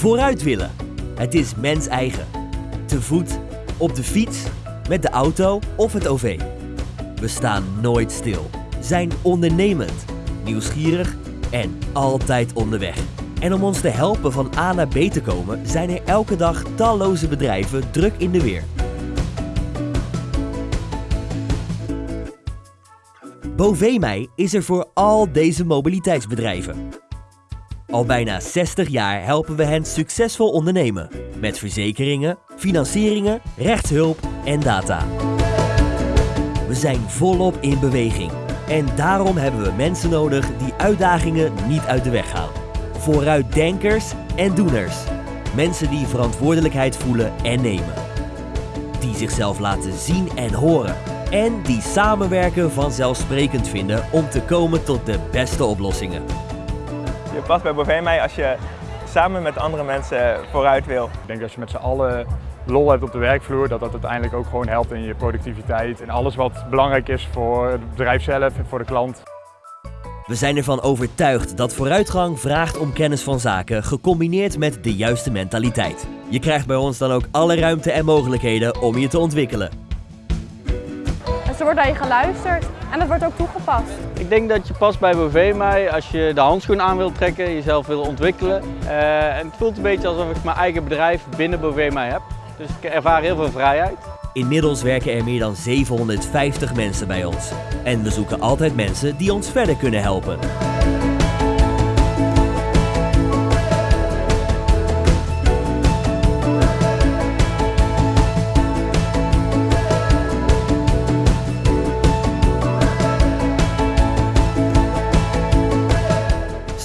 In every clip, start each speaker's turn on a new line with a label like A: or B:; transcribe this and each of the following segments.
A: Vooruit willen. Het is mens eigen. Te voet, op de fiets, met de auto of het OV. We staan nooit stil, zijn ondernemend, nieuwsgierig en altijd onderweg. En om ons te helpen van A naar B te komen, zijn er elke dag talloze bedrijven druk in de weer. Bovemij is er voor al deze mobiliteitsbedrijven. Al bijna 60 jaar helpen we hen succesvol ondernemen met verzekeringen, financieringen, rechtshulp en data. We zijn volop in beweging en daarom hebben we mensen nodig die uitdagingen niet uit de weg gaan. Vooruitdenkers en doeners. Mensen die verantwoordelijkheid voelen en nemen. Die zichzelf laten zien en horen. En die samenwerken vanzelfsprekend vinden om te komen tot de beste oplossingen.
B: Je past bij Bovee als je samen met andere mensen vooruit wil.
C: Ik denk dat als je met z'n allen lol hebt op de werkvloer, dat dat uiteindelijk ook gewoon helpt in je productiviteit en alles wat belangrijk is voor het bedrijf zelf en voor de klant.
A: We zijn ervan overtuigd dat vooruitgang vraagt om kennis van zaken gecombineerd met de juiste mentaliteit. Je krijgt bij ons dan ook alle ruimte en mogelijkheden om je te ontwikkelen.
D: Er wordt naar je geluisterd en dat wordt ook toegepast.
E: Ik denk dat je past bij Bovee als je de handschoen aan wilt trekken, jezelf wil ontwikkelen. Uh, en het voelt een beetje alsof ik mijn eigen bedrijf binnen Bovee heb. Dus ik ervaar heel veel vrijheid.
A: Inmiddels werken er meer dan 750 mensen bij ons. En we zoeken altijd mensen die ons verder kunnen helpen.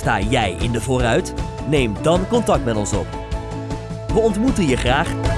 A: Sta jij in de vooruit? Neem dan contact met ons op. We ontmoeten je graag